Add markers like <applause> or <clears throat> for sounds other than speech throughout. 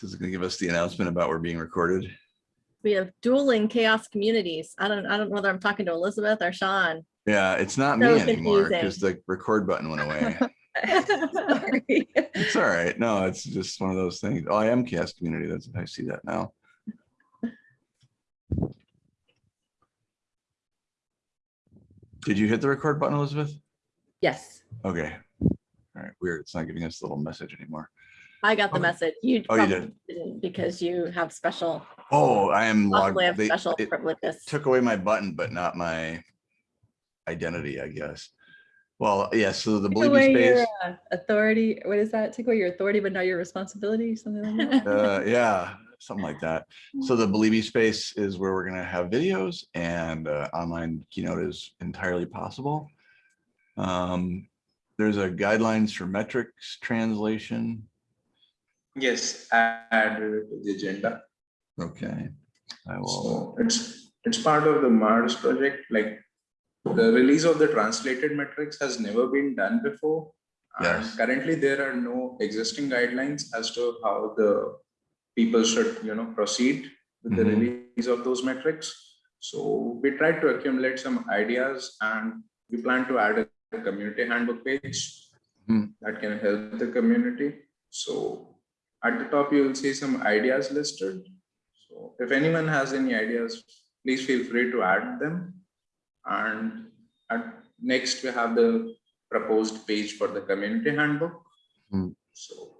This is gonna give us the announcement about we're being recorded. We have dueling CHAOSS communities. I don't, I don't know whether I'm talking to Elizabeth or Sean. Yeah, it's not me So anymore because the record button went away. <laughs> Sorry. It's all right. No, it's just one of those things. Oh, I am CHAOSS community. That's, I see that now. Did you hit the record button, Elizabeth? Yes, Okay. All right, weird. It's not giving us the little message anymore. I got the message. You Oh, you probably did? didn't because you have special, Oh, I am logged. possibly have they- special It privileges. took away my button, but not my identity, I guess. Well, yeah, so the Believe your space, uh, authority, what is that? Take away your authority, but not your responsibility, something like that? uh, yeah, something like that. So the Believe space is where we're gonna have videos and uh, online keynote is entirely possible. Um, there's a guidelines for metrics translation. Yes, add it to the agenda. Okay. I will, So it's, it's part of the Mars project, like the release of the translated metrics has never been done before. And Yes. Currently, there are no existing guidelines as to how the people should, you know, proceed with the Mhm. release of those metrics. So we tried to accumulate some ideas and we plan to add a community handbook page Hmm. that can help the community. So at the top, you will see some ideas listed. So if anyone has any ideas, please feel free to add them. And at, next we have the proposed page for the community handbook. Hmm. So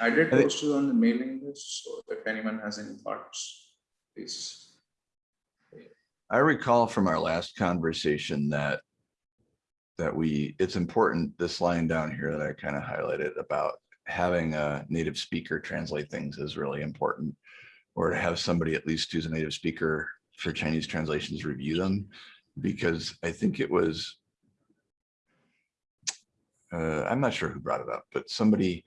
I did post it on the mailing list, so if anyone has any thoughts, please. I recall from our last conversation that that we, it's important, this line down here that I kind of highlighted about having a native speaker translate things is really important. Or to have somebody at least who's a native speaker for Chinese translations review them. Because I think it was uh, I'm not sure who brought it up, but somebody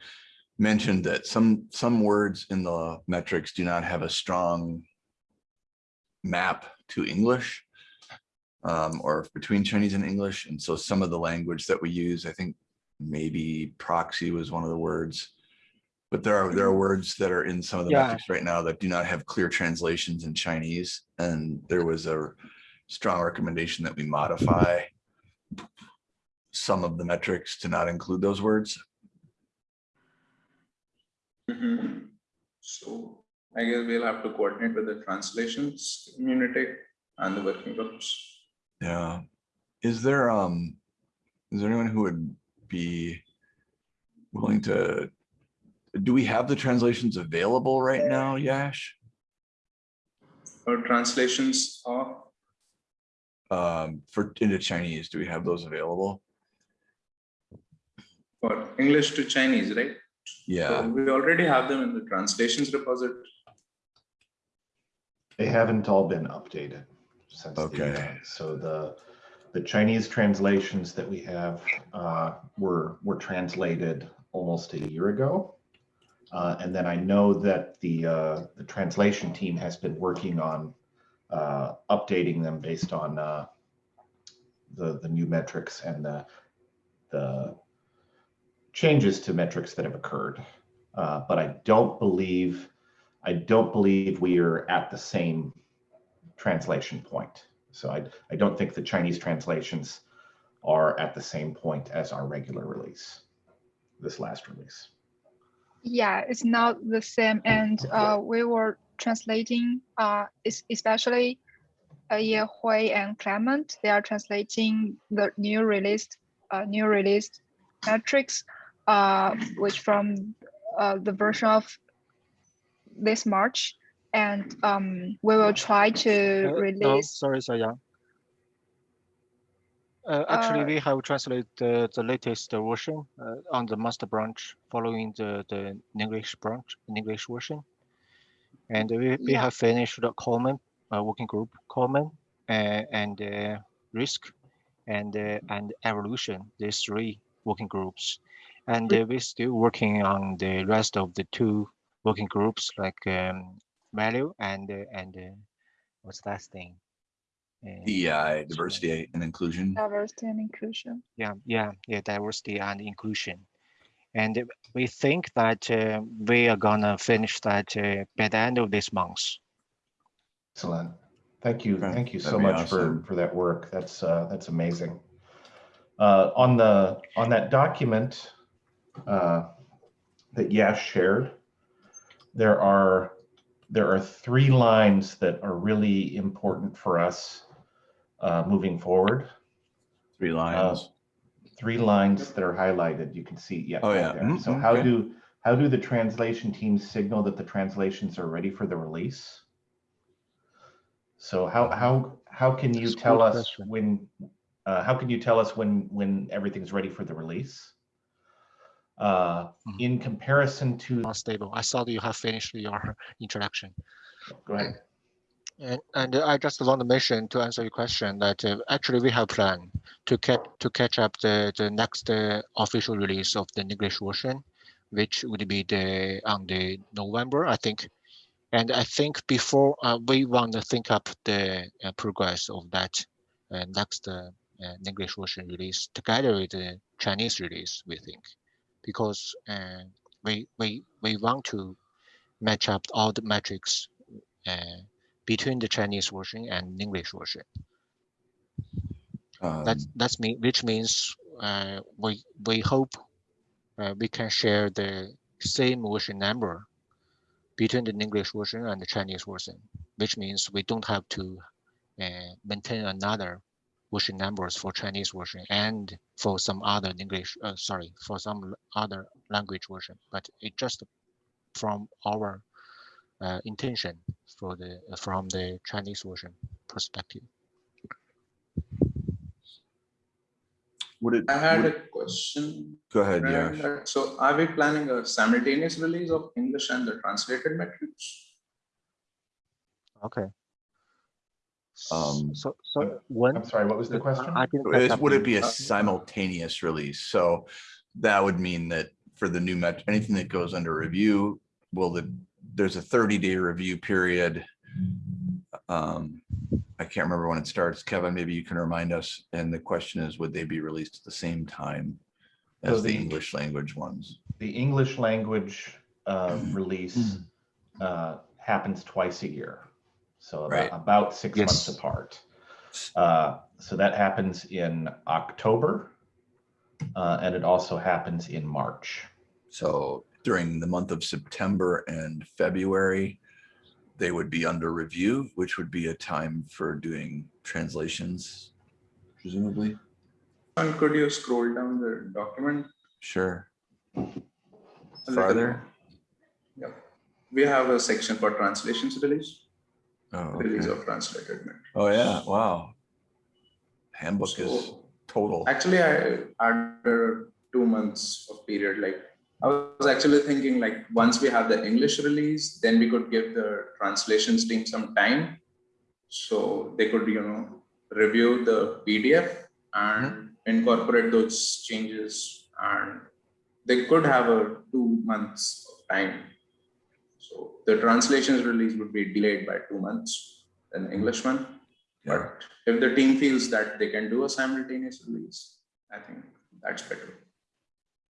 mentioned that some some words in the metrics do not have a strong map to English um, or between Chinese and English. And so some of the language that we use, I think maybe proxy was one of the words. But there are there are words that are in some of the Yeah. metrics right now that do not have clear translations in Chinese. And there was a strong recommendation that we modify some of the metrics to not include those words. Mhm. So I guess we'll have to coordinate with the translations community and the working groups. Yeah. Is there, um, is there anyone who would be willing to, do we have the translations available right now, Yash? Or translations of, Um, for into Chinese, do we have those available? for English to Chinese, right? So Yeah, We already have them in the translations repository. They haven't all been updated since. the, Okay. uh, So the, the Chinese translations that we have uh, were, were translated almost a year ago. Uh, And then I know that the, uh, the translation team has been working on uh, updating them based on uh, the, the new metrics and the, the changes to metrics that have occurred. Uh, But I don't believe I don't believe we are at the same translation point. So I, I don't think the Chinese translations are at the same point as our regular release, this last release. Yeah, it's not the same. And uh, we were translating, uh, es- especially uh, Ye Hui and Clement. They are translating the new released, uh, new released metrics, uh, which from uh, the version of this March. And um, we will try to Uh, no, release. sorry, Xiaoyang. Uh, actually, Uh, we have translated the, the latest version uh, on the master branch following the, the English branch, English version. And we, we Yeah. have finished the common uh, working group, common uh, and uh, risk and uh, and evolution, these three working groups. And uh, we're still working on the rest of the two working groups like um, value and uh, and uh, what's that thing? Uh, DEI, diversity and inclusion. Diversity and inclusion. yeah, yeah, yeah, diversity and inclusion. And we think that uh, we are gonna finish that uh, by the end of this month. Excellent. Thank you. Okay, Thank you so that'd be much for, awesome. for that work. That's, uh, that's amazing. Uh, on the, on that document, uh, that Yash shared, there are, there are three lines that are really important for us, uh, moving forward. Three lines. Three lines that are highlighted. You can see, yeah. Oh, yeah. there. Mhm, So how okay. do, how do the translation teams signal that the translations are ready for the release? So how, how, how can you That's tell good us question. when, uh, how can you tell us when, when everything's ready for the release? Uh, Mhm. in comparison to, stable. I thought you have finished your <laughs> introduction. go ahead. And, and I just want to mention to answer your question that uh, actually we have planned to catch to catch up the the next uh, official release of the English version, which would be the on the November I think, and I think before uh, we want to think up the uh, progress of that uh, next uh, uh, English version release together with the Chinese release we think, because uh, we we we want to match up all the metrics. Uh, between the Chinese version and English version. That's Um, that's me, which means uh, we we hope uh, we can share the same version number between the English version and the Chinese version, which means we don't have to uh, maintain another version numbers for Chinese version and for some other English, uh, sorry, for some other language version, but it just from our uh, intention for the uh, from the Chinese version perspective. Would it, I had would- a question. go ahead, yeah. So are we planning a simultaneous release of English and the translated metrics? Okay. S- Um, so so when I'm sorry, what was the question? I didn't catch Is- up Would it be a simultaneous release? So that would mean that for the new met, anything that goes under review, will the, there's a thirty day review period. Um, I can't remember when it starts. Kevin, maybe you can remind us. And the question is, would they be released at the same time So as the the- English language ones? The English language uh, Mm-hmm. release uh, happens twice a year. So Right. about, about six months apart. Uh, So that happens in October. uh, And it also happens in March. So during the month of September and February, they would be under review, which would be a time for doing translations, presumably. And could you scroll down the document? Sure. a Farther? more? Yep. We have a section for translations release, Oh, release okay. of translated. Oh, yeah, wow. Handbook is total. Actually, I under two months of period, like I was actually thinking like once we have the English release, then we could give the translations team some time. So they could, you know, review the PDF and mm-hmm. incorporate those changes and they could have a two months of time. So the translations release would be delayed by two months than English one. Yeah. But if the team feels that they can do a simultaneous release, I think that's better.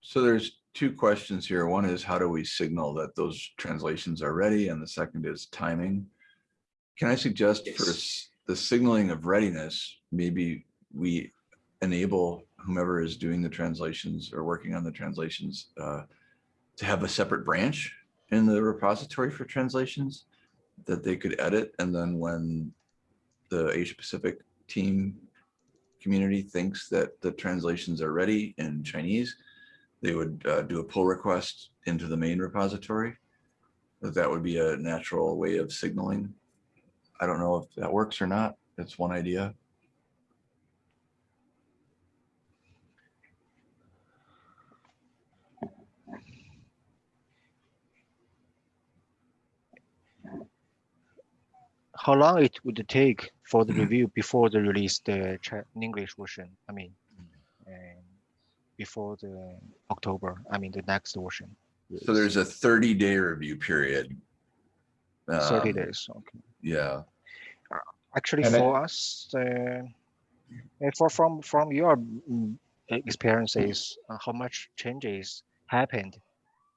So there's two questions here. One is how do we signal that those translations are ready? And the second is timing. Can I suggest for Yes. s- the signaling of readiness, maybe we enable whomever is doing the translations or working on the translations uh, to have a separate branch in the repository for translations that they could edit. And then when the Asia Pacific team community thinks that the translations are ready in Chinese, they would uh, do a pull request into the main repository. That that would be a natural way of signaling. I don't know if that works or not. That's one idea. How long it would take for the review before the release the English version? I mean, and before the October, I mean the next version. So there's a 30 day review period. thirty Um, days. Okay. Yeah, Actually, And it- for us, uh, uh, for from from your mm, experiences, uh, how much changes happened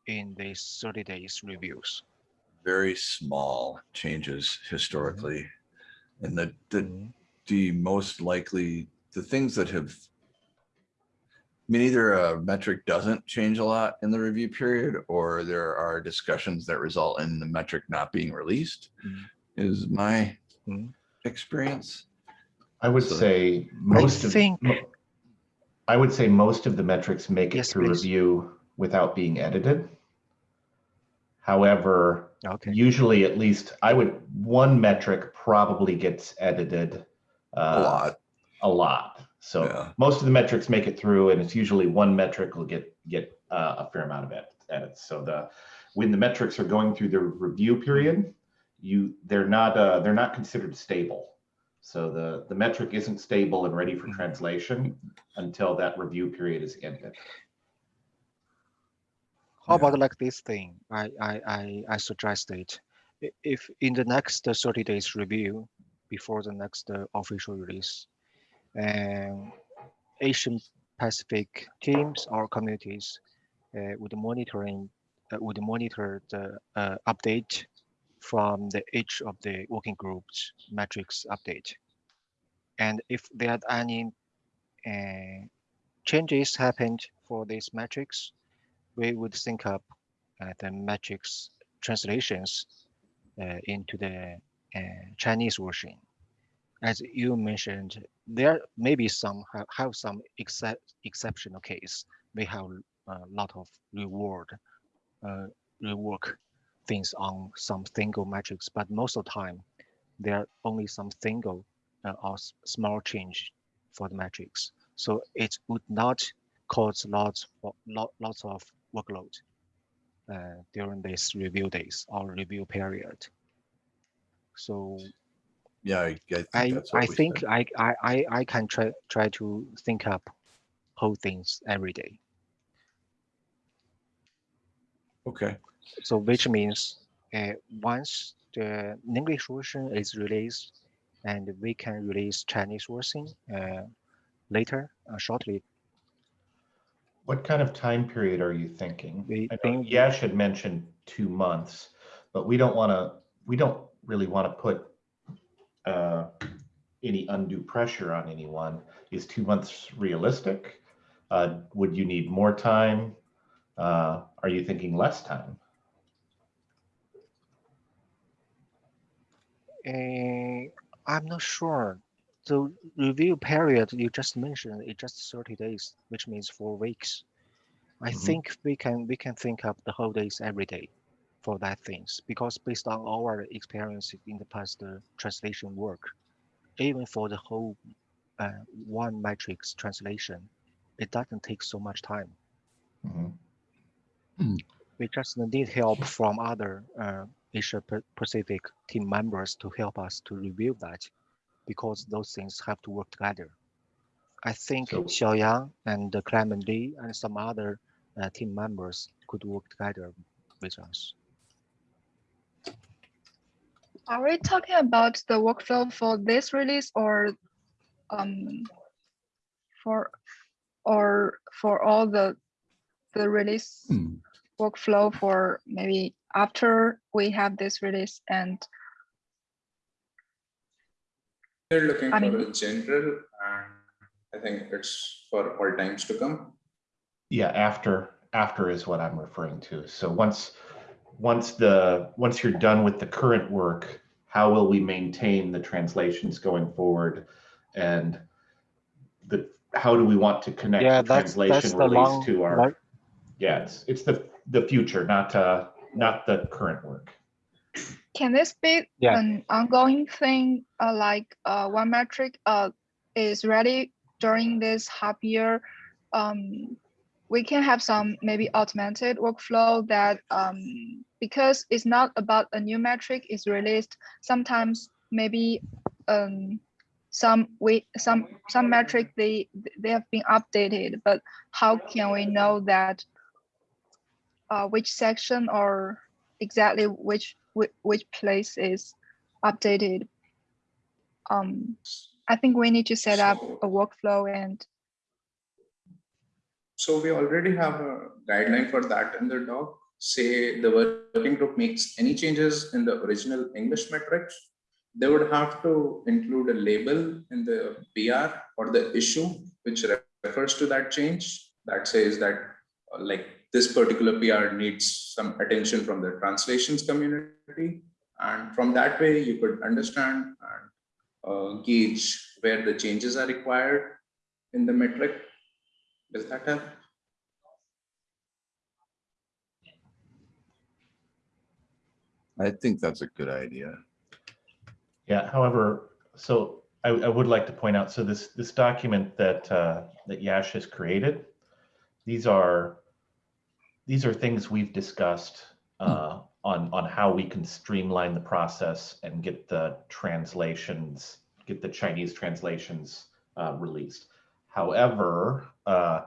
in these 30 days reviews. Very small changes historically. And the, the, Mhm. the most likely, the things that have I mean, either a metric doesn't change a lot in the review period, or there are discussions that result in the metric not being released, Mhm. is my experience. I would So- say most of, think- mo- I would say most of the metrics make it through please. review without being edited. However, Okay. usually at least I would, one metric probably gets edited. A uh, lot. A lot. So Yeah. most of the metrics make it through and it's usually one metric will get, get uh, a fair amount of ed- edits. So the, when the metrics are going through the review period, you, they're not, uh, they're not considered stable. So the, the metric isn't stable and ready for translation until that review period is ended. How Yeah. about like this thing? I, I, I, I suggested i- if in the next uh, 30 days review before the next uh, official release, and Asian Pacific teams or communities uh, would monitoring uh, would monitor the uh, update from the each of the working groups metrics update. And if there are any uh, changes happened for these metrics, we would sync up uh, the metrics translations uh, into the uh, Chinese version. As you mentioned, there may be some have, have some excep exceptional case. We have a lot of reward, uh, rework things on some single metrics, but most of the time, there are only some single uh, or small change for the metrics. So it would not cause lots lot, lots of workload uh, during this review days or review period. So Yeah, I, I think I I think. I, I I I can try try to think up whole things every day. Okay, So which means uh, once the English version is released and we can release Chinese version uh, later uh, shortly. What kind of time period are you thinking? We I know think- Yash had mentioned two months, but we don't want to, we don't really want to put uh, any undue pressure on anyone. Is two months realistic? Uh, Would you need more time? Uh, Are you thinking less time? Uh, I'm not sure. The review period you just mentioned is just 30 days, which means four weeks. I Mhm. think we can we can think up the whole days every day for that things because based on our experience in the past uh, translation work, even for the whole uh, one matrix translation, it doesn't take so much time. Mhm. We just need help from other uh, Asia Pacific team members to help us to review that because those things have to work together. I think So- Xiaoyang and uh, Clement Lee and some other uh, team members could work together with us. Are we talking about the workflow for this release or um for or for all the the release Hmm. workflow for maybe after we have this release and They're looking I for mean- a general and I think it's for all times to come. Yeah, after, after is what I'm referring to. So once, once the, once you're done with the current work, how will we maintain the translations going forward? And the, how do we want to connect Yeah, the that's that's translation the release long. to our, long- yeah, it's, it's the, the future, not, uh, not the current work. Can this be Yeah. an ongoing thing uh, like uh, one metric uh, is ready during this half year um, we can have some maybe automated workflow that um, because it's not about a new metric is released sometimes maybe um, some we some some metric they they have been updated but how can we know that uh, which section or exactly which which, which place is updated um i think we need to set up So- a workflow and So we already have a guideline for that in the doc. Say the working group makes any changes in the original English metrics, they would have to include a label in the PR or the issue which refers to that change that says that uh, like this particular PR needs some attention from the translations community. And from that way, you could understand and uh, gauge where the changes are required in the metric. Does that help? I think that's a good idea. Yeah, however, so I, I would like to point out, so this, this document that, uh, that Yash has created, these are, these are things we've discussed uh, on, on how we can streamline the process and get the translations, get the Chinese translations uh, released. However, uh,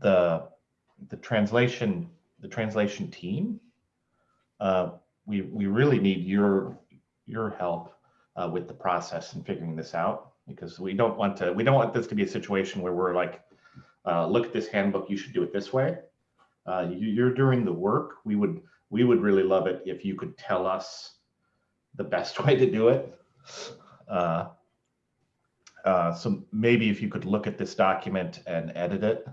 the, the translation, the translation team, uh, we, we really need your, your help uh, with the process and figuring this out because we don't want to we don't want this to be a situation where we're like uh, look at this handbook you should do it this way uh, you, you're doing the work we would we would really love it if you could tell us the best <laughs> way to do it uh, uh, so maybe if you could look at this document and edit it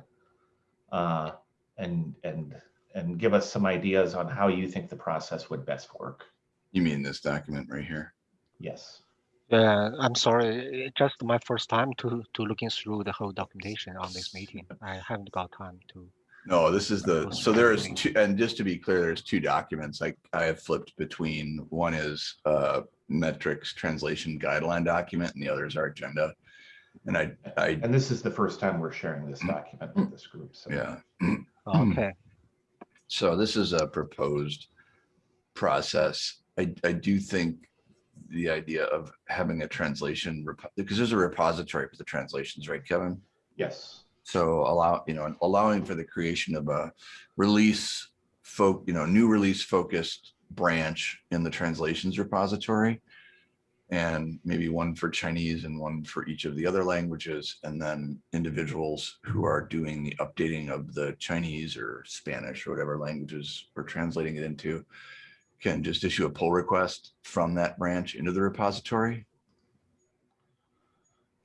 uh, and and and give us some ideas on how you think the process would best work You mean this document right here? yes Yeah, I'm sorry, it's just my first time to, to looking through the whole documentation on this meeting. I haven't got time to. No, this is the, so there is two, and just to be clear, there's two documents like I have flipped between. One is uh metrics translation guideline document and the other is our agenda. And I, I, And this is the first time we're sharing this document with this group, so. yeah, Okay, so this is a proposed process. I, I do think the idea of having a translation, repo- because there's a repository for the translations, right, Kevin? Yes, So allow, you know, allowing for the creation of a release folk, you know, new release focused branch in the translations repository. And maybe one for Chinese and one for each of the other languages. And then individuals who are doing the updating of the Chinese or Spanish or whatever languages we're translating it into can just issue a pull request from that branch into the repository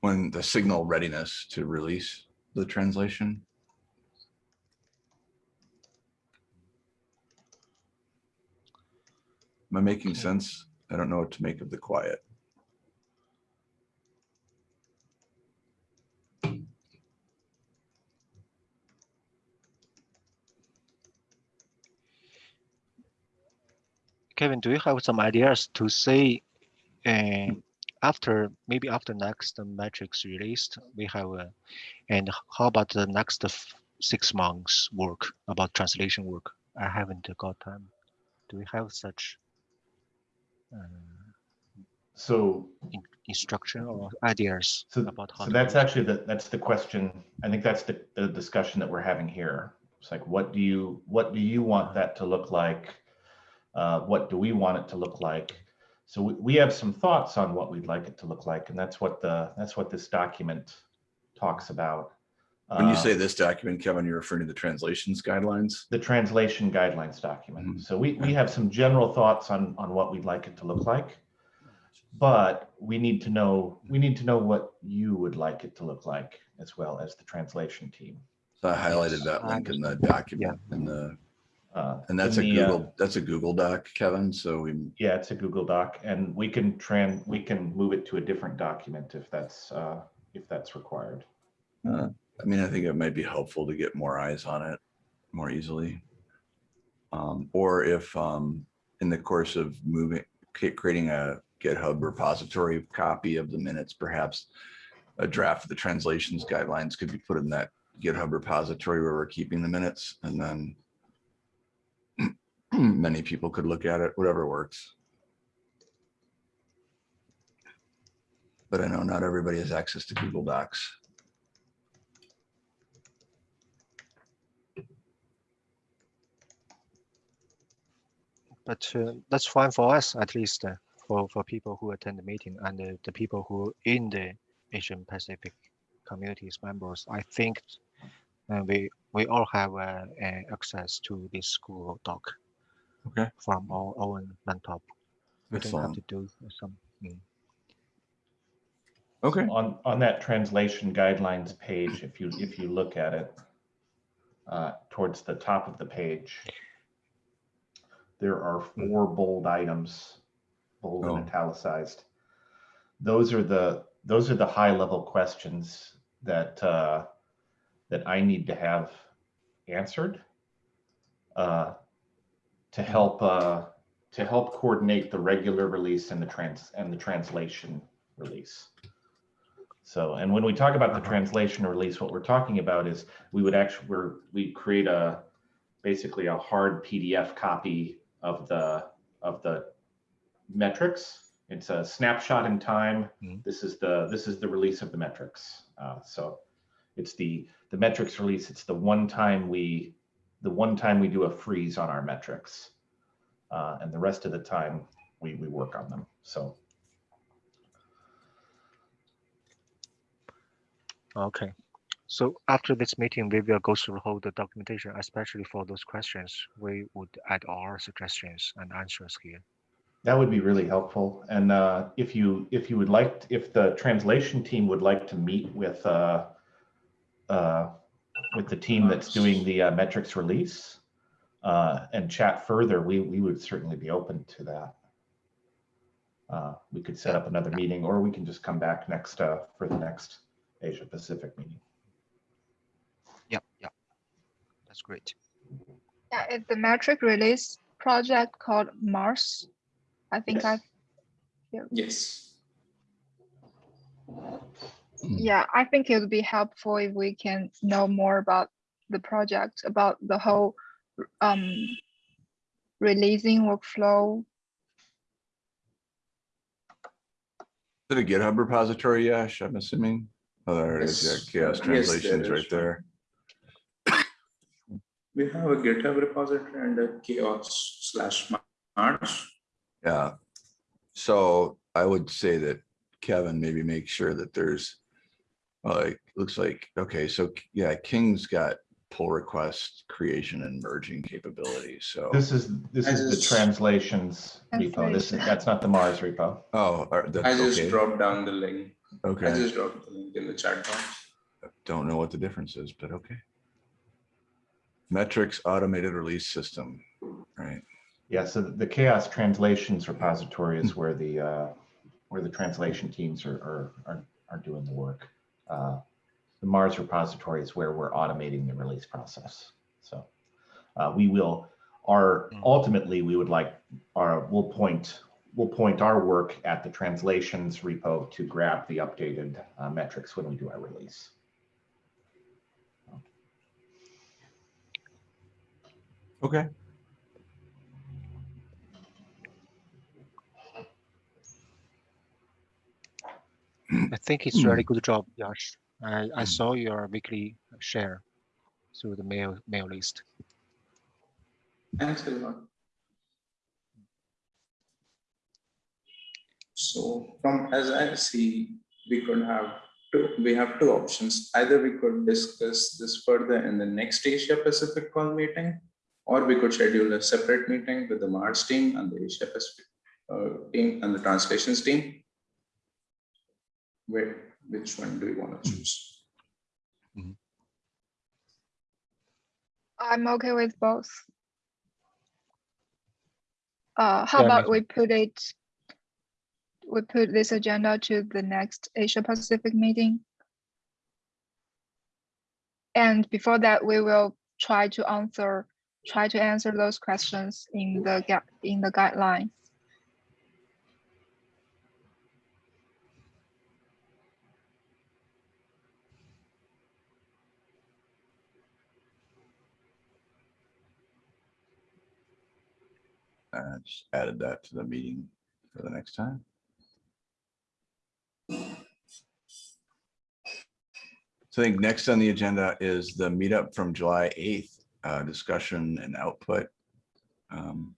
when the signal readiness to release the translation. Am I making sense? I don't know what to make of the quiet. Kevin, do you have some ideas to say, uh, after, maybe after next metrics released, we have, a, and how about the next six months work about translation work? I haven't got time. Do we have such uh, so, in- instruction or ideas so, about how? so that's it? actually the, that's the question. I think that's the, the discussion that we're having here. It's like, what do you, what do you want that to look like? Uh, what do we want it to look like? So we, we have some thoughts on what we'd like it to look like, and that's what the, that's what this document talks about. When you Uh, say this document, Kevin, you're referring to the translations guidelines? the translation guidelines document. Mhm. So we, we have some general thoughts on, on what we'd like it to look like. But we need to know, we need to know what you would like it to look like as well as the translation team. So I highlighted that link in the document in the, Uh, and that's a the, uh, Google, that's a Google doc, Kevin. So we, Yeah, it's a Google Doc and we can tran, we can move it to a different document if that's, uh, if that's required. uh, I mean, I think it might be helpful to get more eyes on it more easily. Um, or if, um, in the course of moving, creating a GitHub repository copy of the minutes, perhaps a draft of the translations guidelines could be put in that GitHub repository where we're keeping the minutes and then many people could look at it, whatever works. But I know not everybody has access to Google Docs. But uh, that's fine for us, at least uh, for, for people who attend the meeting and uh, the people who in the Asian Pacific communities members. I think and we we all have uh, uh, access to this Google Doc Okay, from our own laptop. We don't have to do some. mm. Okay, On, on that translation guidelines page, if you, if you look at it, uh, towards the top of the page, there are four bold items, bold and Oh. italicized. Those are the, those are the high level questions that, uh, that I need to have answered. uh, To help, uh, to help coordinate the regular release and the trans, and the translation release. So, and when we talk about the translation release, what we're talking about is we would actually, we're, we create a, basically a hard PDF copy of the, of the metrics. It's a snapshot in time. Mhm. This is the, this is the release of the metrics. Uh, so it's the, the metrics release. It's the one time we, the one time we do a freeze on our metrics. Uh, and the rest of the time we, we work on them. So Okay. So after this meeting, we will go through the whole the documentation, especially for those questions. We would add our suggestions and answers here. That would be really helpful. And uh, if you, if you would like, if the translation team would like to meet with, uh, uh, with the team that's doing the uh, metrics release uh, and chat further, we, we would certainly be open to that. Uh, We could set up another meeting, or we can just come back next, uh, for the next Asia Pacific meeting. Yep, yep. That's great. Yeah, it's the metric release project called Mars. I think I, Yes. Yeah, I think it would be helpful if we can know more about the project, about the whole um releasing workflow. is it a GitHub repository, Yash, I'm assuming? Oh, there it is, yeah, CHAOSS Yes, translations is. right there. <coughs> We have a GitHub repository and a CHAOSS slash Mars. Yeah. So I would say that Kevin, maybe make sure that there's like, looks like, okay, so yeah, King's got pull request creation and merging capabilities. So, This is, this I is the translations repo. This is, that's not the Mars repo. oh, are- I just okay. dropped down the link. Okay i just dropped the link in the chat box. Don't know what the difference is, but okay. Metrics automated release system, right? Yeah, so the CHAOSS translations repository is where the, uh, where the translation teams are, are, are, are doing the work. Uh, The Mars repository is where we're automating the release process. So uh, we will, our, Mm. ultimately, we would like, our, we'll point, we'll point our work at the translations repo to grab the updated uh, metrics when we do our release. Okay. I think it's really good job, Yash. I, I saw your weekly share through the mail mail list. Thanks a lot. So from as I see, we could have two, we have two options. Either we could discuss this further in the next Asia Pacific call meeting, or we could schedule a separate meeting with the Mars team and the Asia Pacific uh, team and the translations team. Where, which one do you want to choose? I'm okay with both. Uh, how Yeah, about we put it, we put this agenda to the next Asia Pacific meeting? And before that, we will try to answer, try to answer those questions in the gap, in the guidelines. I just added that to the meeting for the next time. So I think next on the agenda is the meetup from July 8th, uh, discussion and output. Um,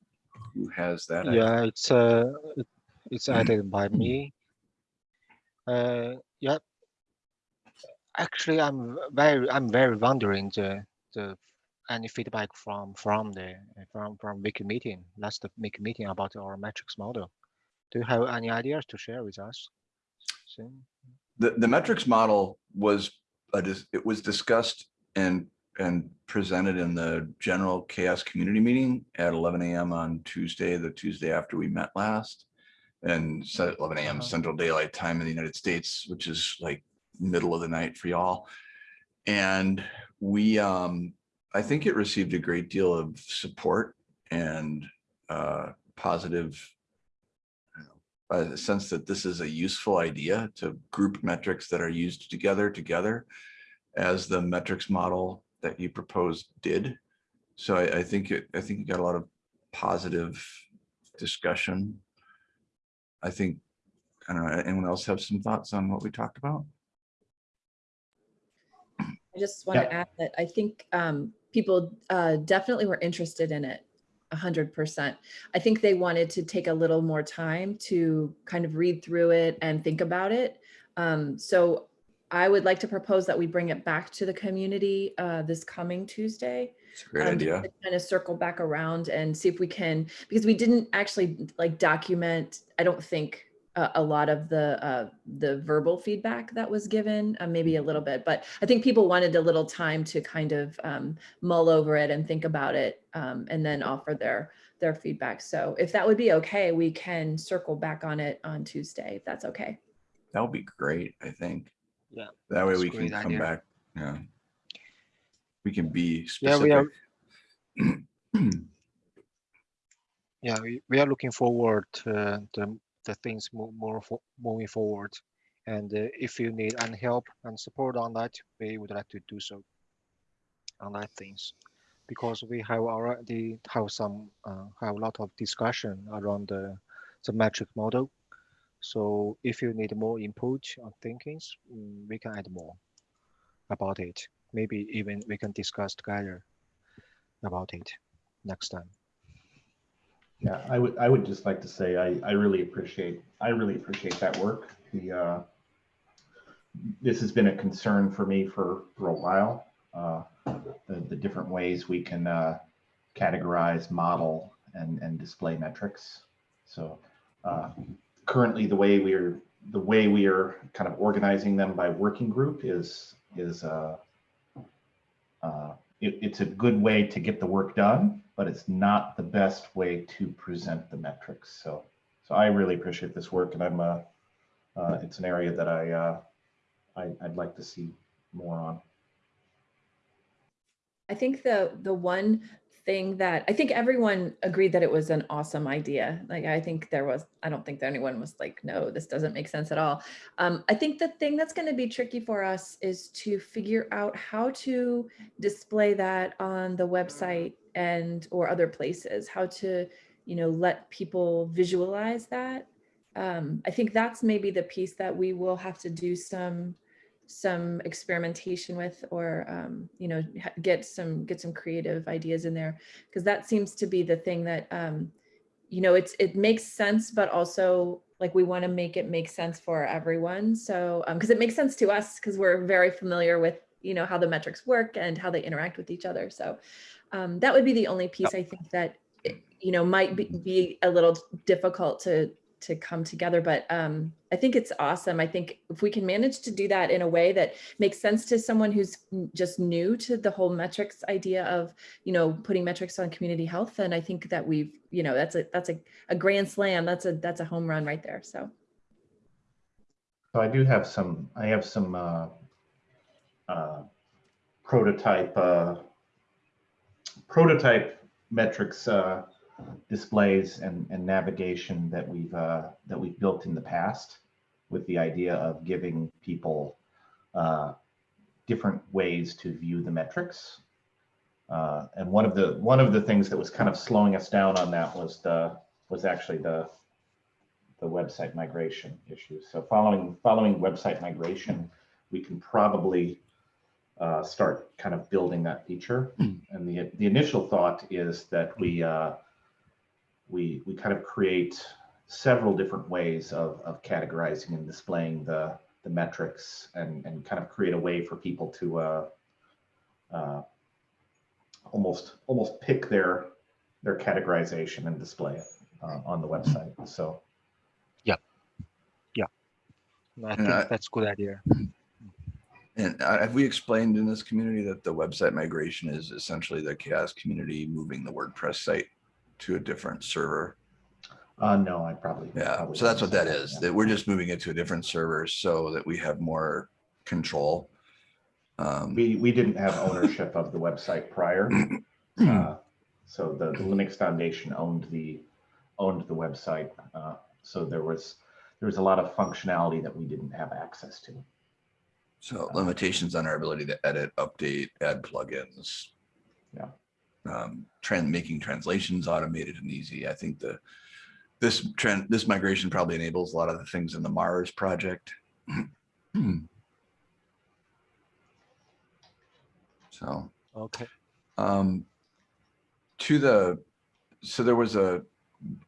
Who has that? Yeah, it's uh, it's added by me. Uh, yep. Actually, I'm very, I'm very wondering the, the, any feedback from, from the, from, from Wiki meeting, last Wiki meeting about our metrics model. Do you have any ideas to share with us? The, the metrics model was, a it was discussed and, and presented in the general CHAOSS community meeting at eleven AM on Tuesday, the Tuesday after we met last. And set eleven AM Uh-huh. Central Daylight Time in the United States, which is like middle of the night for y'all. And we, um, I think it received a great deal of support and, uh, positive a sense that this is a useful idea to group metrics that are used together together as the metrics model that you proposed did. So I, I think it, I think you got a lot of positive discussion. I think, I don't know, anyone else have some thoughts on what we talked about? I just want to add that I think um, people uh, definitely were interested in it. hundred percent. I think they wanted to take a little more time to kind of read through it and think about it. Um, so I would like to propose that we bring it back to the community uh, this coming Tuesday. It's a great um, idea. Kind of circle back around and see if we can, because we didn't actually like document, I don't think, a, a lot of the, uh, the verbal feedback that was given, uh, maybe a little bit, but I think people wanted a little time to kind of um, mull over it and think about it um, and then offer their, their feedback. So if that would be okay, we can circle back on it on Tuesday, if that's okay. That would be great, I think. Yeah, That way we can come idea. back, yeah. We can be specific. Yeah, we are- specific. <clears throat> Yeah, we, we are looking forward to the, things mo- more fo- moving forward. And uh, if you need any help and support on that, we would like to do so on that things. Because we have already have some, uh, have a lot of discussion around the, the metric model. So if you need more input on thinkings, mm, we can add more about it. Maybe even we can discuss together about it next time. Yeah, I would, I would just like to say, I, I really appreciate, I really appreciate that work. The, uh, this has been a concern for me for, for a while. Uh, the, the different ways we can, uh, categorize, model and, and display metrics. So, uh, currently the way we're, the way we are kind of organizing them by working group is, is, uh, uh, it, it's a good way to get the work done, but it's not the best way to present the metrics. So, so I really appreciate this work and I'm, uh, uh, it's an area that I, uh, I, I'd like to see more on. I think the the one thing that I think everyone agreed that it was an awesome idea. Like I think there was, I don't think that anyone was like, no, this doesn't make sense at all. Um, I think the thing that's going to be tricky for us is to figure out how to display that on the website and or other places. How to, you know, let people visualize that. Um, I think that's maybe the piece that we will have to do some some experimentation with or um, you know get some get some creative ideas in there because that seems to be the thing that um, you know it's it makes sense but also like we want to make it make sense for everyone so because it makes sense to us because we're very familiar with you know how the metrics work and how they interact with each other so um, that would be the only piece i think that you know might be, be a little difficult to to come together but um i think it's awesome. I think if we can manage to do that in a way that makes sense to someone who's just new to the whole metrics idea of you know putting metrics on community health then i think that we've you know that's a that's a, a grand slam. That's a that's a home run right there so. So I do have some, I have some uh, uh, prototype, uh, prototype metrics uh, displays and, and navigation that we've, uh, that we've built in the past with the idea of giving people uh, different ways to view the metrics. Uh, and one of the, one of the things that was kind of slowing us down on that was the, was actually the, the website migration issue. So following following website migration, we can probably uh, start kind of building that feature. And the the initial thought is that we uh, we we kind of create several different ways of of categorizing and displaying the the metrics and, and kind of create a way for people to uh, uh, almost almost pick their their categorization and display it uh, on the website. So I And think I- that's a good idea. And uh, have we explained in this community that the website migration is essentially the CHAOSS community moving the WordPress site to a different server? uh, no, I probably Yeah, probably so that's what that yeah. that we're just moving it to a different server so that we have more control. Um, We we didn't have ownership of the website prior. <clears throat> Uh, So the the Linux Foundation owned the, owned the website. uh, So there was, there was a lot of functionality that we didn't have access to. So limitations on our ability to edit, update, add plugins. Yeah. Um, trend, making translations automated and easy. I think the, this trend, this migration probably enables a lot of the things in the Mars project. <clears throat> So. Okay. Um, to the, so there was a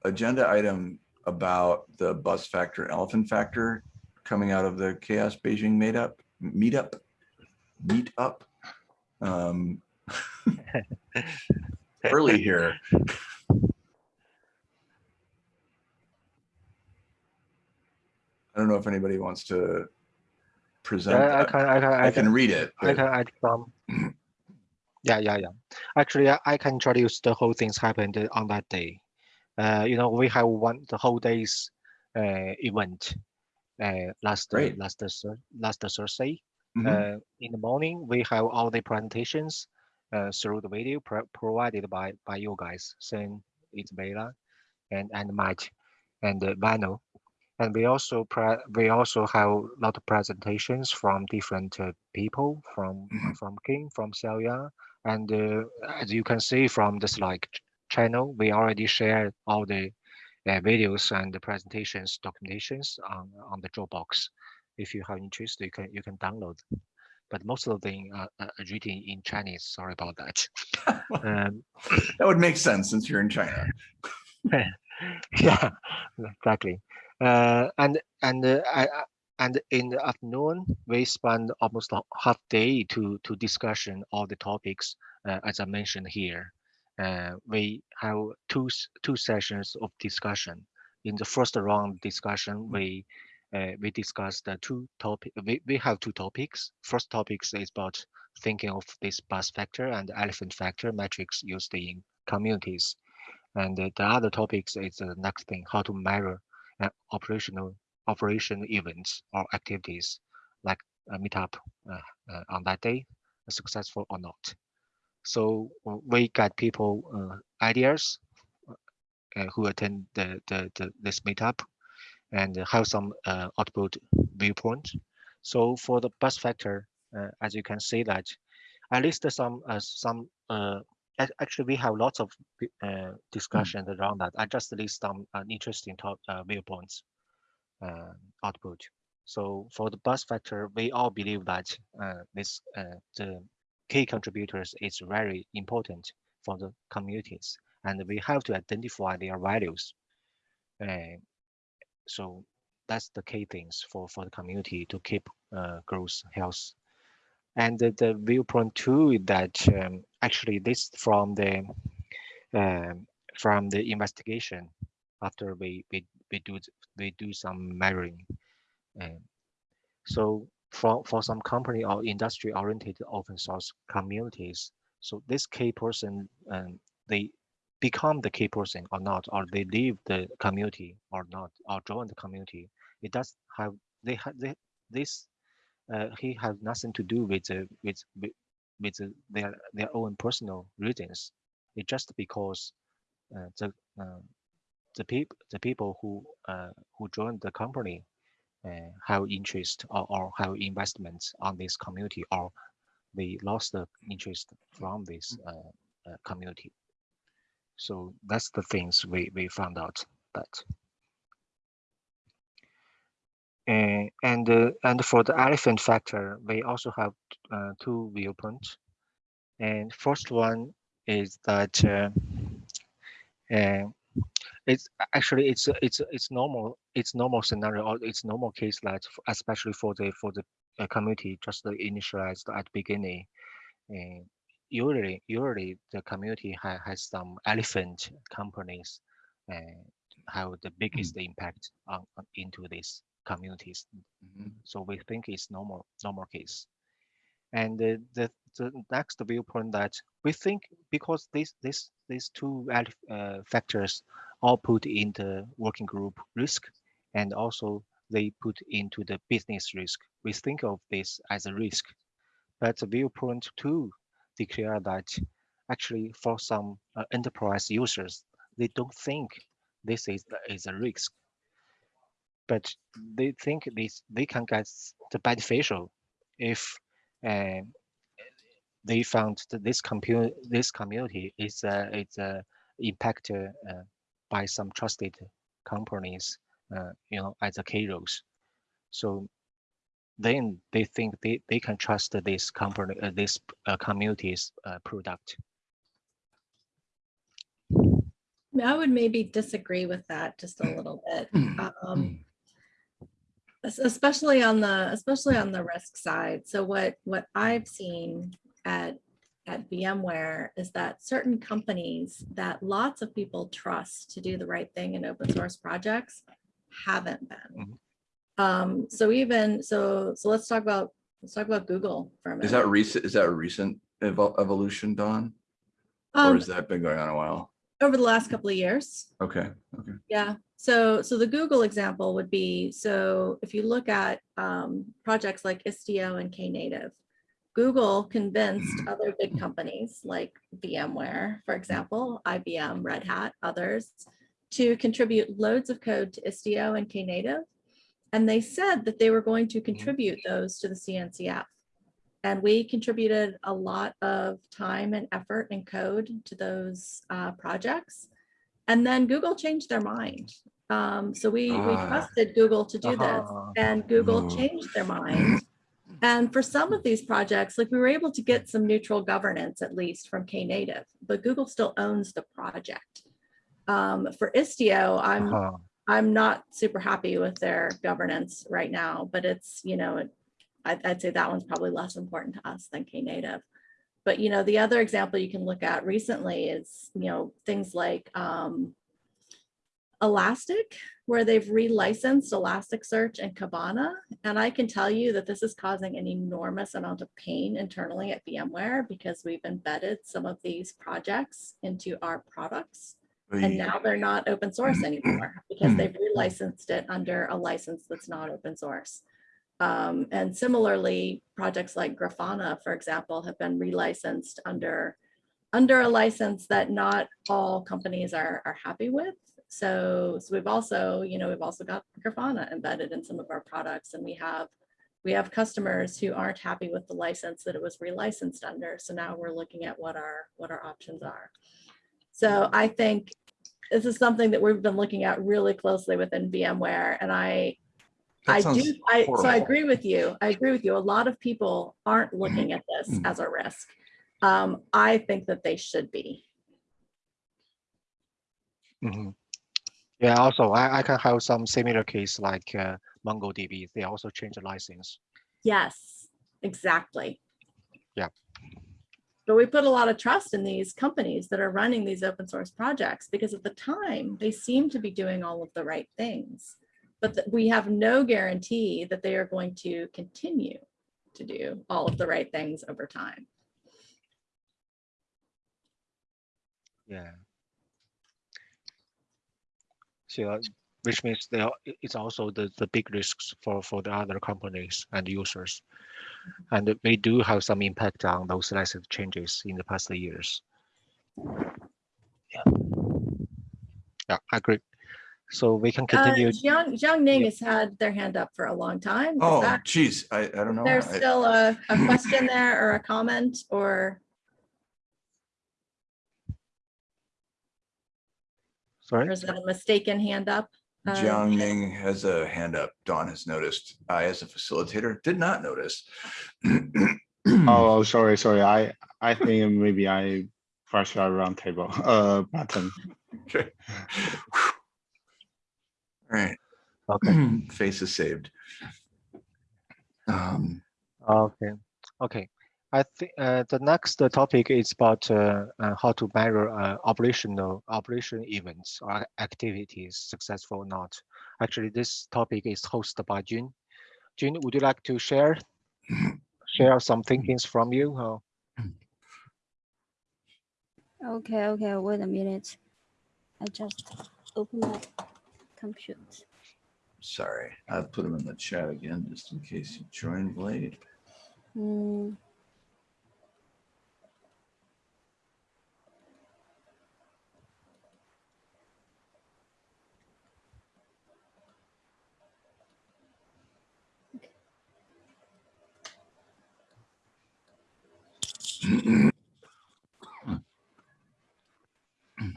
agenda item about the bus factor, elephant factor coming out of the CHAOSS Beijing made up, meetup, meet up. Um, <laughs> early here. I don't know if anybody wants to present. Yeah, I that. can, I can, I can read it. I can add some. <clears throat> Yeah, yeah, yeah. Actually, I, I can introduce the whole things happened on that day. Uh, you know, we have one the whole day's uh, event. Uh, last uh, Great. last Thurs- last Thursday. Mhm. Uh, in the morning, we have all the presentations uh, through the video pro- provided by by you guys, Sen, Isabella, and and Mike, and uh, Vano. And we also we also have a lot of presentations from different uh, people from Mhm. from King, from Xiaoya, and uh, as you can see from the slide ch- channel, we already shared all the uh, videos and the presentations documentations on on the Dropbox. If you have interest, you can you can download. But most of them are, are written in Chinese. Sorry about that. <laughs> um, That would make sense since you're in China. <laughs> yeah, exactly. Uh, and and uh, I, I- and in the afternoon, we spend almost a half day to to discussion all the topics uh, as I mentioned here. Uh, we have two two sessions of discussion. In the first round discussion, we uh, we discussed the two topic. We, we have two topics. First topics is about thinking of this bus factor and elephant factor metrics used in communities. And uh, the other topics is the next thing, how to measure uh, operational operation events or activities like a meetup uh, uh, on that day, successful or not. So we get people uh, ideas uh, who attend the, the, the this meetup and have some uh, output viewpoint. So for the bus factor, as you can see that at least some some actually we have lots of uh, discussions around that. I just list some uh, interesting top uh, viewpoints output. So for the bus factor, we all believe that this the key contributors is very important for the communities, and we have to identify their values. Uh, so that's the key things for for the community to keep uh, growth health and the, the viewpoint two is that um, actually this from the um, from the investigation after we we, we do we do some measuring um, so for for some company or industry oriented open source communities so this key person um, they become the key person or not or they leave the community or not or join the community it does have they have they, this uh, he has nothing to do with the with with, with the, their their own personal reasons. It's just because uh, the uh, the people the people who uh, who joined the company uh, have interest or, or have investments on this community or they lost the interest from this uh, uh, community. So that's the things we we found out that. Uh, and uh, and for the elephant factor, we also have uh, two viewpoints. And first one is that uh, uh, it's actually it's it's it's normal it's normal scenario or it's normal case that especially for the for the uh, community just initialized at beginning. And usually usually the community ha- has some elephant companies and have the biggest impact on, on into these communities. Mhm. so we think it's normal normal case. And the, the the next viewpoint that we think because these this these two uh, factors all put in the working group risk and also they put into the business risk. We think of this as a risk. But viewpoint two declare that actually for some uh, enterprise users they don't think this is is a risk. But they think this they can get the beneficial if uh, they found that this compu- this community is uh, is uh, impacted uh, by some trusted companies, uh, you know, as a Kairos. So then they think they, they can trust this company, uh, this uh, community's uh, product. I would maybe disagree with that just a little bit. <clears throat> Um, especially on the, especially on the risk side. So what, what I've seen at, at VMware is that certain companies that lots of people trust to do the right thing in open source projects haven't been. Um, so even, so, so let's talk about, let's talk about Google for a minute. Is that recent, is that a recent evol- evolution, Dawn? Or Um, has that been going on a while? over the last couple of years. Okay, okay. Yeah, so, so the Google example would be, so if you look at um, projects like Istio and Knative, Google convinced other big companies like VMware, for example, IBM, Red Hat, others, to contribute loads of code to Istio and Knative. And they said that they were going to contribute those to the CNCF. And we contributed a lot of time and effort and code to those uh, projects. And then Google changed their mind. Um, so we, we Ah. trusted Google to do this Ah. and Google changed their mind. And for some of these projects, like we were able to get some neutral governance at least from Knative, but Google still owns the project. Um, for Istio, I'm Uh-huh. I'm not super happy with their governance right now, but it's, you know, it- I'd, I'd say that one's probably less important to us than Knative. But, you know, the other example you can look at recently is, you know, things like um, Elastic, where they've relicensed Elasticsearch and Kibana. And I can tell you that this is causing an enormous amount of pain internally at VMware because we've embedded some of these projects into our products. And now they're not open source anymore because they've relicensed it under a license that's not open source. Um, and similarly, projects like Grafana, for example, have been relicensed under under a license that not all companies are, are happy with. So, so we've also, you know, we've also got Grafana embedded in some of our products and we have we have customers who aren't happy with the license that it was relicensed under. So now we're looking at what our what our options are. So I think this is something that we've been looking at really closely within VMware and I That I do, I, so I agree with you. I agree with you. A lot of people aren't looking at this Mhm. as a risk. Um, I think that they should be. Mhm. Yeah, also I, I can have some similar case like uh, MongoDB. They also change the license. Yes, exactly. Yeah. But we put a lot of trust in these companies that are running these open source projects because at the time they seem to be doing all of the right things. But we have no guarantee that they are going to continue to do all of the right things over time. Yeah. So, uh, which means they are, i- it's also the, the big risks for, for the other companies and users. And we do have some impact on those license changes in the past years. Yeah, yeah, I agree. So we can Uh, continue. Jiang, Jiang Ning Yeah. has had their hand up for a long time. Is Oh, that- geez, I, I don't know. There's I- still a, a <laughs> question there or a comment or, Sorry? or is that a mistaken hand up? Uh, Jiang Ning has a hand up. Dawn has noticed. I, as a facilitator, did not notice. <clears throat> Oh, oh, sorry, sorry. I I think maybe I pressed our wrong table uh button. Okay. All right. Okay. <clears throat> Face is saved. Um, Okay, okay. I think uh, the next uh, topic is about uh, uh, how to measure uh, operational operation events or activities successful or not. Actually, this topic is hosted by Jun. Jun, would you like to share share some thinkings from you? Uh, Okay, okay, wait a minute. I just open my computer. sorry, I put them in the chat again, just in case you joined late. Hmm.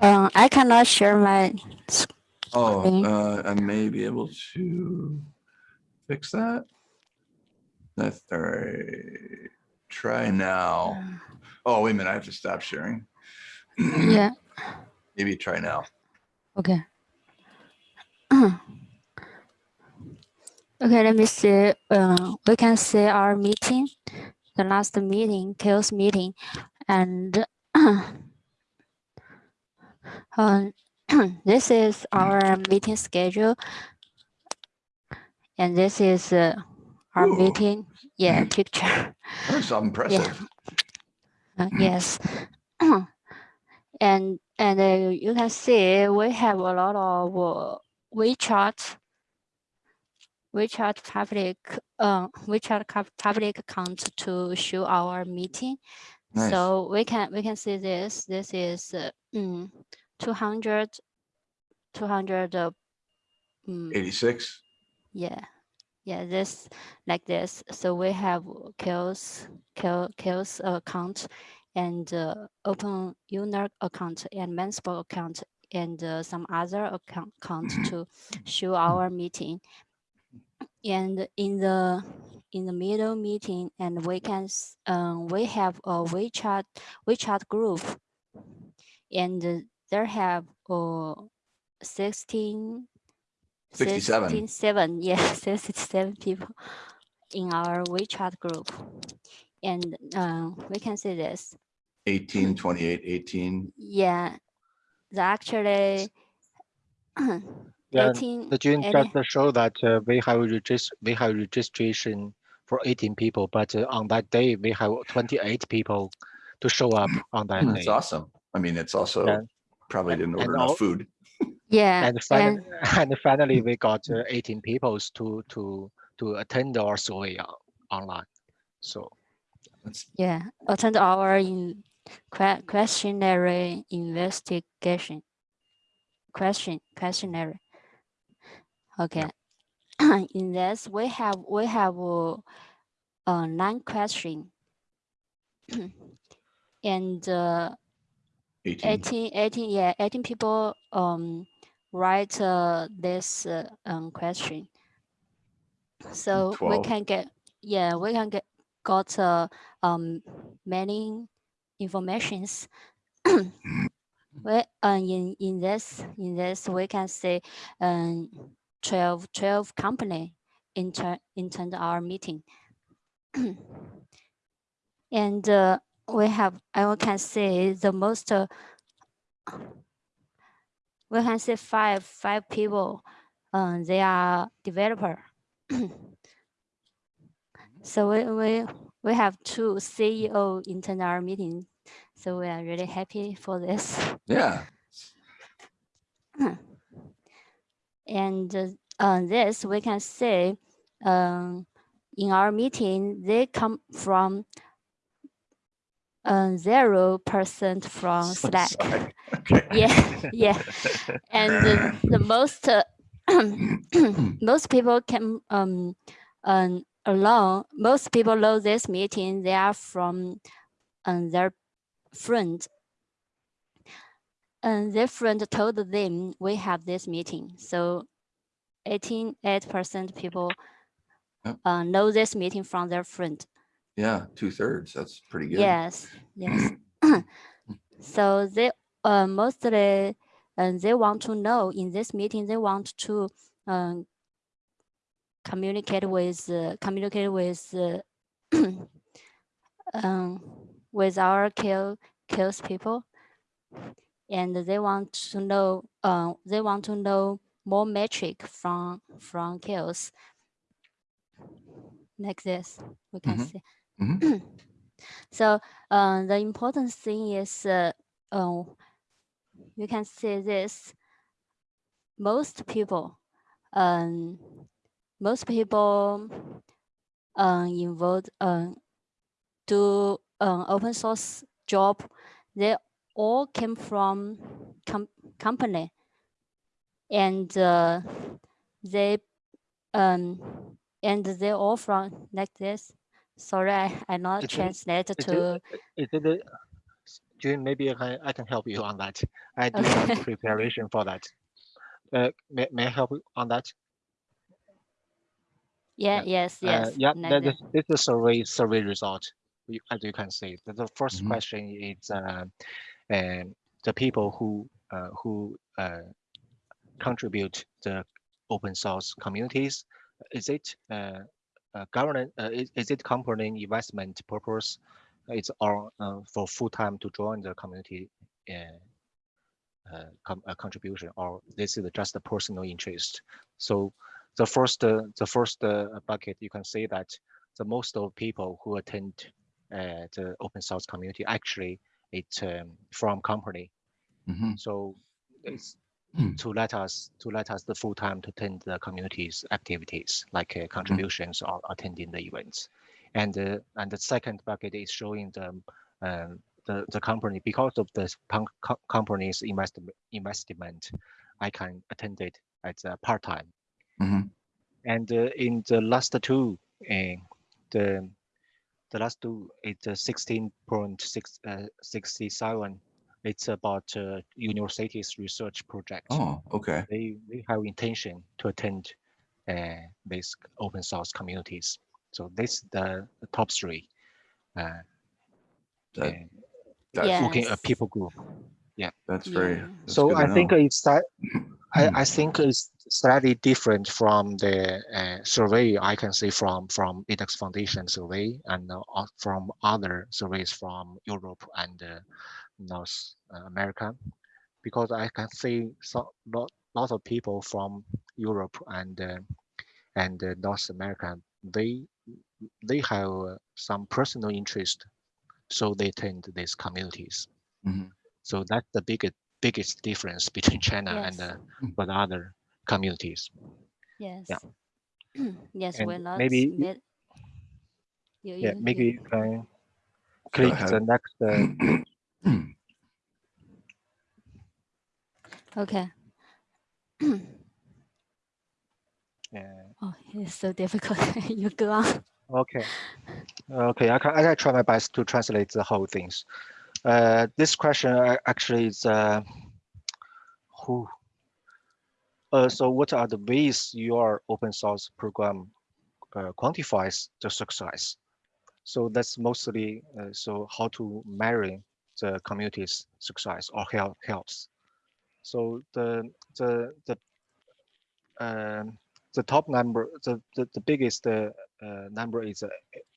Um, I cannot share my. sc- Oh, uh, I may be able to fix that. That's all right. Try now. Oh, wait a minute, I have to stop sharing. Yeah. <clears throat> Maybe try now. Okay. <clears throat> okay, let me see. Uh, we can see our meeting, the last meeting, CHAOSS meeting, and <clears throat> um, <clears throat> this is our meeting schedule, and this is uh, our Ooh. meeting. Yeah, <clears throat> picture. That's impressive. Uh, yes. and and uh, you can see we have a lot of uh, WeChat WeChat public uh, WeChat cub- public account to show our meeting. Nice. So we can we can see this. This is uh, mm, 200 200 uh, mm, 86. yeah yeah this like this so we have kills kill kills account and uh, open user account and Mansburg account and uh, some other account, account to show our meeting and in the in the middle meeting and we can um, we have a WeChat WeChat group and there have uh, 16 67. 16, seven, <laughs> yeah, <laughs> 67 people in our WeChat group. And uh, we can see this. 18, 28, 18. Yeah, the actually <clears throat> Yeah, 18, the June 18 just to show that uh, we have regist we have registration for 18 people, but uh, on that day we have 28 people to show up <clears throat> on that That's day. awesome. I mean, it's also Yeah. probably And- didn't and order all- enough food. <laughs> yeah, And finally, <laughs> and finally we got uh, <laughs> 18 people to to to attend our survey online. So yeah, attend our in questionnaire investigation. Question questionnaire. Okay. <clears throat> in this we have we have uh, uh, nine question. <clears throat> and uh, 18. 18, 18, yeah, 18 people um write uh, this uh, um question. So we can get yeah, we can get got uh, um many informations. <clears throat> we uh, in in this in this we can say um 12 12 company enter entered our meeting. <clears throat> and uh, we have I can say the most uh, we can say five five people um they are developer <clears throat> so we we we have two ceo in our meeting so we are really happy for this Yeah. <clears throat> and uh, uh, this we can see um, in our meeting they come from uh, zero percent from slack. <laughs> Okay. yeah yeah <laughs> and the, the most uh, <clears throat> most people can um um alone most people know this meeting they are from um, their friend and their friend told them we have this meeting so 88 percent people Yep. uh, know this meeting from their friend Yeah, two thirds. That's pretty good. Yes, yes. <clears throat> so they uh, mostly uh, they want to know in this meeting. They want to um, communicate with uh, communicate with uh, <clears throat> um, with our kill kills people, and they want to know uh, they want to know more metric from from kills like this. We can Mhm. see. Mhm. <clears throat> so uh, the important thing is uh, uh, you can see this. Most people, um, most people um, involved um, do um, open source job. They all came from com company, and uh, they um, and they all from like this. Sorry, I I not Is it- translate Is to. it, is it, a- June, maybe I can, I can help you on that. I do have <laughs> preparation for that. Uh, may, may I help you on that? Yeah, yes, Uh, yes. yeah, like that that. is, this is survey, survey result. You- As you can see, the, the first Mhm. question is, uh, um, the people who, uh, who, uh, contribute the open source communities, is it, uh, uh, government, uh, is, is it company investment purpose? It's all, uh, for full time to join the community, com- contribution, or this is just a personal interest. So the first, the first bucket, you can see that the most of people who attend the open source community actually it's um, from company. Mhm. So it's Hmm. to let us to let us the full time to attend the community's activities like uh, contributions or attending the events. And uh, and the second bucket is showing the um, the the company because of the punk- co- company's investment investment, I can attend it as a part time. Mhm. And uh, in the last two, uh, the the last two it's uh, 16.6 uh, It's about uh, university's research project. Oh, okay. They they have intention to attend uh, these open source communities. So this the, the top three. Uh, That, that's, looking at people group. Yeah, that's very, Yeah. that's so good to I think it's that <clears throat> I, I think it's slightly different from the uh, survey I can see from from Linux Foundation survey and uh, from other surveys from Europe and uh, North uh, America, because I can see so lot lot of people from Europe and uh, and uh, North America they they have uh, some personal interest, so they attend these communities. Mhm. So that's the biggest biggest difference between China and Yes. uh, but other communities. Yes. Yeah. <clears throat> yes, And we're not. maybe mid- you, Yeah, you- maybe you- you can click the next. Uh, <clears throat> Okay. <clears throat> uh, Oh, it's so difficult. <laughs> you go on. okay, okay. I can I can try my best to translate the whole things. Uh, this question uh, actually is uh, who. Uh, so what are the ways your open source program uh, quantifies the success? So that's mostly uh, so how to marry the community's success or help health. So the the the um, the top number, the the, the biggest uh, uh, number is uh,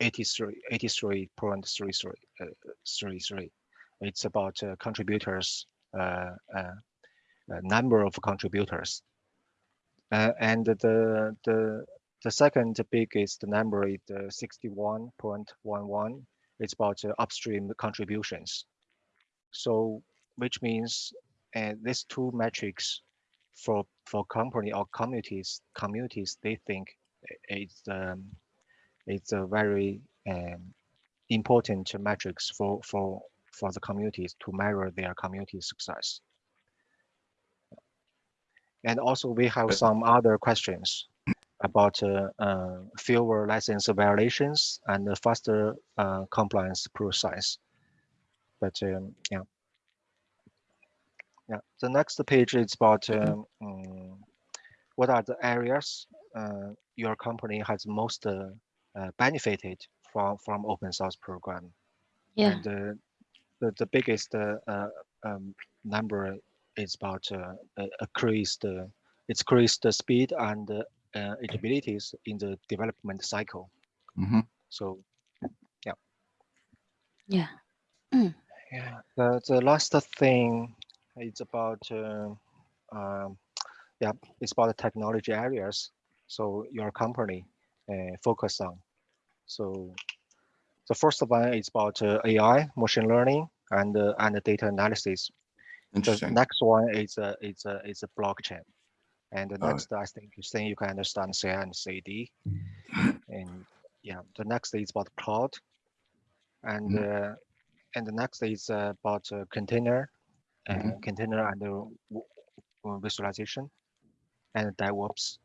83 83.33 uh, 33. It's about contributors, number of contributors, and the the the second biggest number is uh, 61.11. It's about uh, upstream contributions. So which means uh, these two metrics for for company or communities communities they think it's um, it's a very um, important metrics for for for the communities to measure their community success. And also we have some other questions about uh, uh, fewer license violations and a faster uh, compliance process. But um, yeah. Yeah, the next page is about um, mm, what are the areas uh, your company has most uh, uh, benefited from from open source program. Yeah. And uh, the the biggest uh, uh, um, number is about uh, uh, increased uh, it's increase the speed and the uh, abilities in the development cycle. Mhm. So Yeah. Yeah, yeah. the, the last thing is about, uh, um, yeah, it's about the technology areas. So your company uh, focus on. So the first one is about uh, AI, machine learning, and uh, and data analysis. The Interesting. next one is a is a is a blockchain, and the next I think you think you can understand C and CD, and yeah, the next is about cloud, and uh, and the next is uh, about uh, container, uh, Mhm. container and uh, w- w- visualization, and DevOps,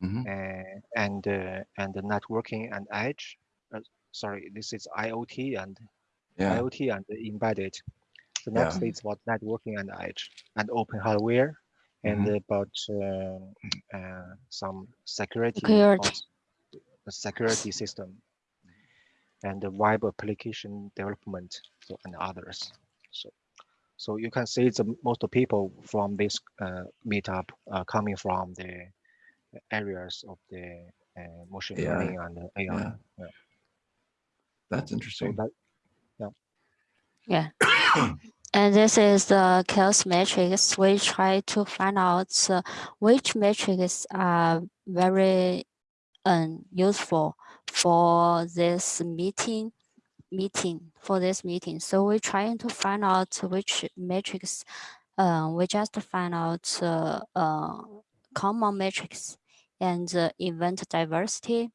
Mhm. uh, and uh, and the networking and edge. Uh, sorry, this is IoT and Yeah. IoT and embedded. The Yeah. next is about networking and edge and open hardware and about uh, uh, some security, Security. the security system and the web application development so, and others. So, so you can see the most of people from this uh, meetup uh, coming from the areas of the uh, machine AI. learning and AI. Yeah. Yeah. That's So interesting. that Yeah. <coughs> <coughs> <coughs> And this is the CHAOSS matrix. We try to find out uh, which matrices are very um, useful for this meeting meeting for this meeting. So we're trying to find out which matrix uh, we just find out uh, uh, common metrics and uh, event diversity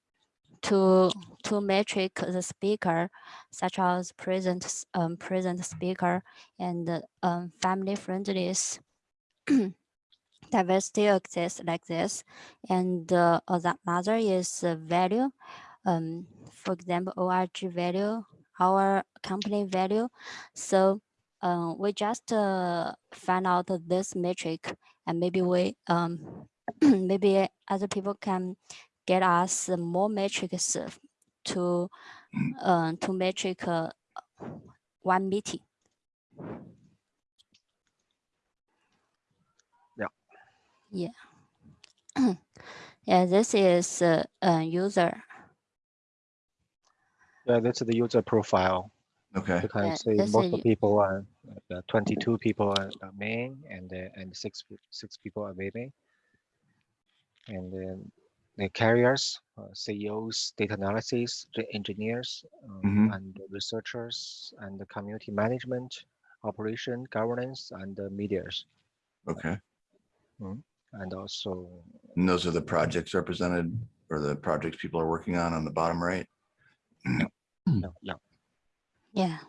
to to metric the speaker, such as present um, present speaker and um, family friendliness. <clears throat> diversity exists like this, and uh, the another is value. Um, for example, ORG value, our company value. So uh, we just uh, find out this metric, and maybe we um, <clears throat> maybe other people can get us more metrics to uh, to metric uh, one meeting. Yeah. Yeah. <clears throat> yeah, this is uh, a user. Yeah, that's the user profile. Okay. You can Yeah, see most a of people are uh, 22 people are are main and uh, and six six people are women. And then the carriers, uh, CEOs, data analysis, the engineers, um, Mhm. and the researchers, and the community management, operation, governance, and the medias, Okay. and also And those are the projects represented or the projects people are working on on the bottom right. yeah, yeah. Yeah.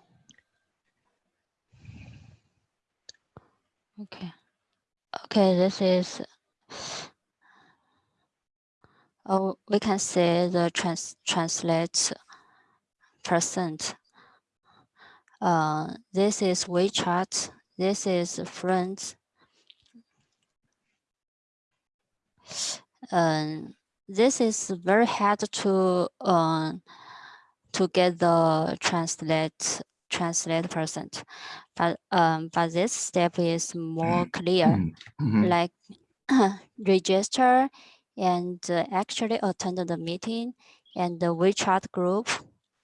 Okay. Okay, this is. Oh, we can say the trans translate percent. Uh, this is WeChat. This is Friends. Um, this is very hard to um to get the translate translate percent, but um but this step is more clear. Mhm. Like <coughs> register and uh, actually attend the meeting and the WeChat group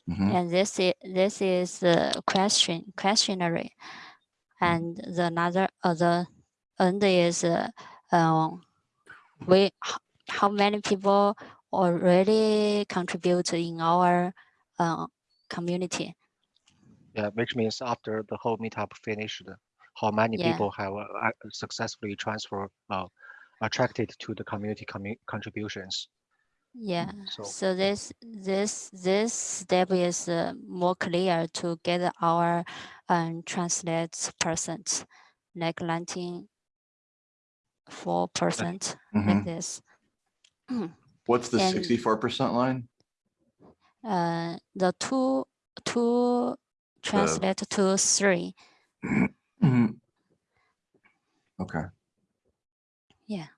Mhm. and this is this is the question questionnaire and the another other end is uh, um, we how many people already contribute in our uh, community Yeah, which means after the whole meetup finished, how many Yeah. people have uh, successfully transfer, uh, attracted to the community commu- contributions. yeah So so this this this step is uh, more clear to get our um, translate percent like 94 percent like Mhm. this <clears throat> What's the sixty-four percent line? uh, the two two translate to three. <clears throat> Mhm. Okay.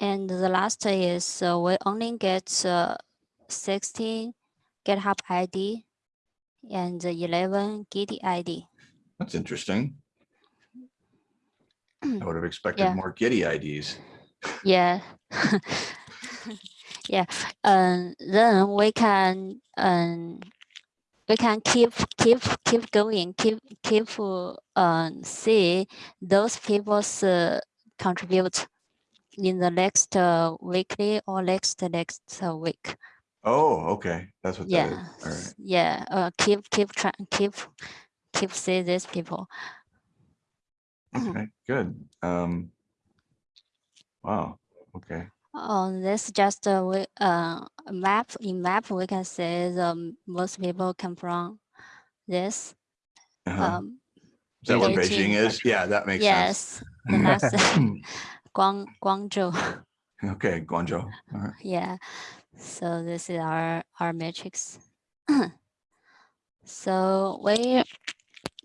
And the last is uh, we only get uh, 16 GitHub ID and 11 Git ID. That's interesting. I would have expected Yeah. more Gitee IDs. Yeah. <laughs> <laughs> yeah. Um, then we can um, we can keep keep keep going, keep keep um see those people's uh, contribute in the next uh, weekly or next next uh, week. Oh, okay. That's what Yeah. is. All right. Yeah. Uh, keep keep try keep keep see these people. Okay, good. Um, wow, okay. On this just uh, we, uh, a map in map we can see the most people come from this. Uh-huh. Um, Is that what Beijing. Is? Yeah, that makes sense. yes, <laughs> the next <laughs> Guang Guangzhou. <laughs> Okay, Guangzhou. Right. yeah. So this is our our matrix. <clears throat> so we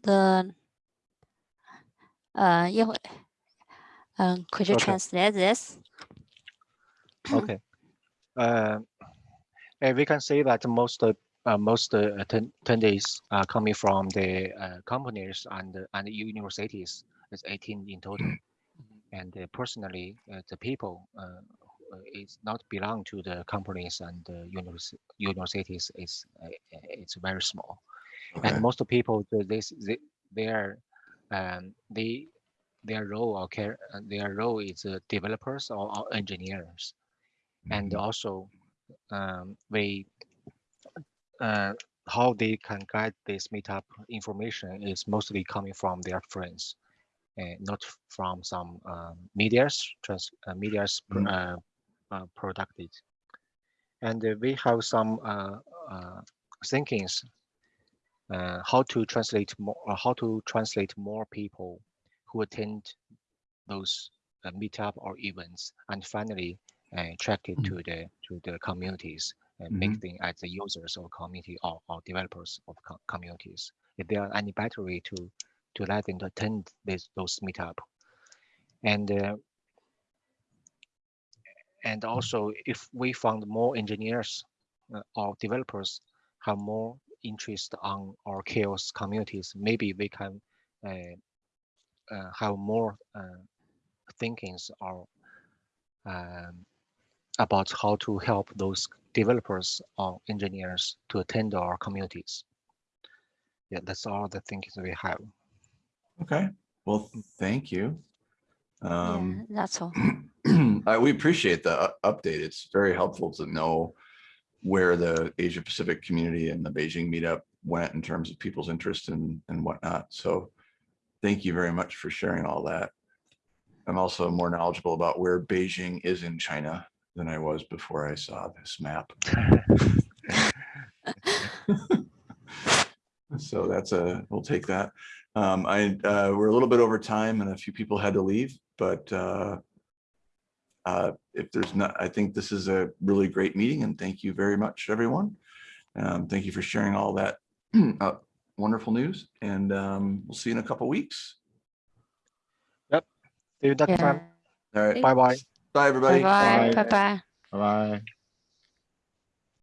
the uh 一会 um could you Okay. translate this? Okay. <clears throat> Uh, and we can say that most uh, uh, most uh, attendees are coming from the uh, companies and and universities. It's 18 in total. <clears throat> And uh, personally, uh, the people uh, uh, is not belong to the companies and the univers- universities. is uh, it's very small. Okay. And most of people, this they, their um, they their role or care uh, their role is uh, developers or, or engineers and Mhm. also um, we uh, how they can guide this meetup information is mostly coming from their friends and not from some um, medias trans uh, medias pr- Mhm. uh, uh, producted and uh, we have some uh, uh, thinkings uh, how to translate more uh, how to translate more people who attend those uh, meetup or events and finally uh, attract it Mhm. to the to the communities and Mhm. make them as the users of community or, or developers of co- communities. If there are any better way to to let them attend this those meetup, and uh, and also if we found more engineers uh, or developers have more interest on our CHAOSS communities, maybe we can uh, uh, have more uh, thinkings or um, about how to help those developers or engineers to attend our communities. Yeah, that's all the thinkings we have. Okay, well, thank you. yeah, Um, that's all. <clears throat> I, we appreciate the update. It's very helpful to know where the Asia Pacific community and the Beijing meetup went in terms of people's interest and, and whatnot. So thank you very much for sharing all that. I'm also more knowledgeable about where Beijing is in China than I was before I saw this map. <laughs> So that's a, we'll take that. Um, I, uh, we're a little bit over time and a few people had to leave, but, uh, uh, if there's not, I think this is a really great meeting and thank you very much, everyone. Um, thank you for sharing all that, <clears throat> uh, wonderful news and, um, we'll see you in a couple weeks. Yep. See you next Yeah. time. All right, Bye Bye bye. bye, everybody. Bye bye. Bye. Bye bye. Bye.